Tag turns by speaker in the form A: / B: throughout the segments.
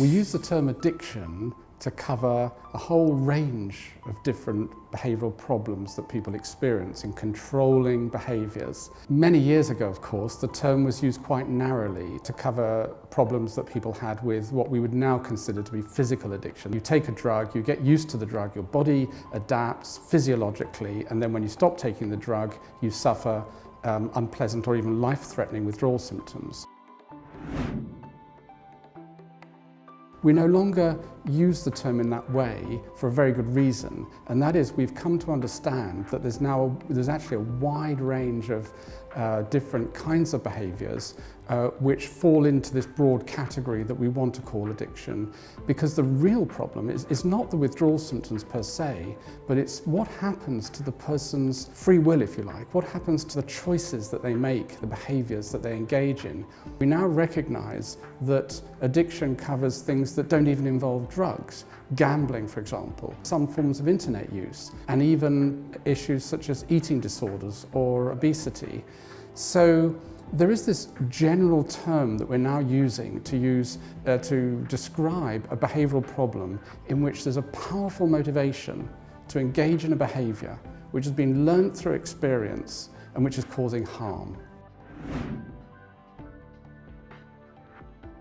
A: We use the term addiction to cover a whole range of different behavioural problems that people experience in controlling behaviours. Many years ago, of course, the term was used quite narrowly to cover problems that people had with what we would now consider to be physical addiction. You take a drug, you get used to the drug, your body adapts physiologically, and then when you stop taking the drug, you suffer um, unpleasant or even life-threatening withdrawal symptoms. We no longer use the term in that way for a very good reason, and that is we've come to understand that there's now there's actually a wide range of uh, different kinds of behaviours uh, which fall into this broad category that we want to call addiction because the real problem is, is not the withdrawal symptoms per se but it's what happens to the person's free will if you like, what happens to the choices that they make, the behaviours that they engage in. We now recognise that addiction covers things that don't even involve drugs, gambling for example, some forms of internet use, and even issues such as eating disorders or obesity. So there is this general term that we're now using to use uh, to describe a behavioural problem in which there's a powerful motivation to engage in a behaviour which has been learnt through experience and which is causing harm.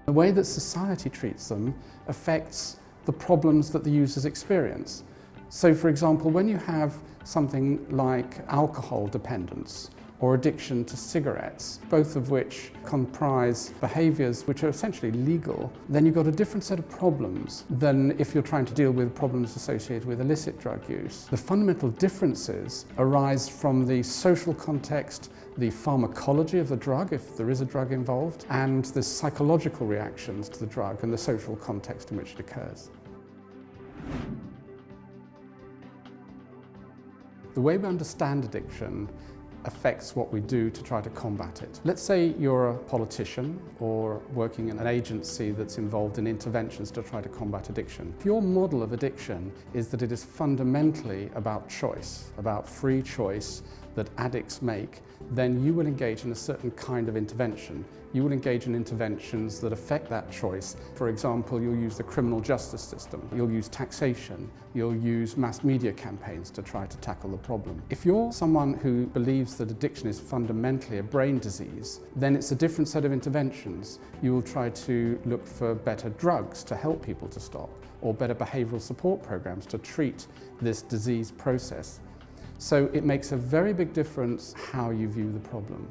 A: The way that society treats them affects the problems that the users experience. So for example, when you have something like alcohol dependence or addiction to cigarettes, both of which comprise behaviours which are essentially legal, then you've got a different set of problems than if you're trying to deal with problems associated with illicit drug use. The fundamental differences arise from the social context, the pharmacology of the drug, if there is a drug involved, and the psychological reactions to the drug and the social context in which it occurs. The way we understand addiction affects what we do to try to combat it. Let's say you're a politician or working in an agency that's involved in interventions to try to combat addiction. If your model of addiction is that it is fundamentally about choice, about free choice that addicts make, then you will engage in a certain kind of intervention. You will engage in interventions that affect that choice. For example, you'll use the criminal justice system, you'll use taxation, you'll use mass media campaigns to try to tackle the problem. If you're someone who believes that addiction is fundamentally a brain disease, then it's a different set of interventions. You will try to look for better drugs to help people to stop, or better behavioural support programs to treat this disease process. So it makes a very big difference how you view the problem.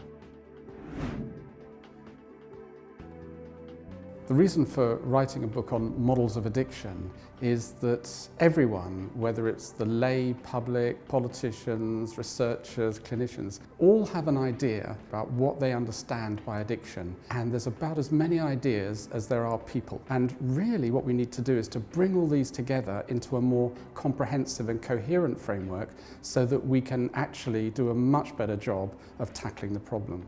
A: The reason for writing a book on models of addiction is that everyone, whether it's the lay public, politicians, researchers, clinicians, all have an idea about what they understand by addiction. And there's about as many ideas as there are people. And really what we need to do is to bring all these together into a more comprehensive and coherent framework so that we can actually do a much better job of tackling the problem.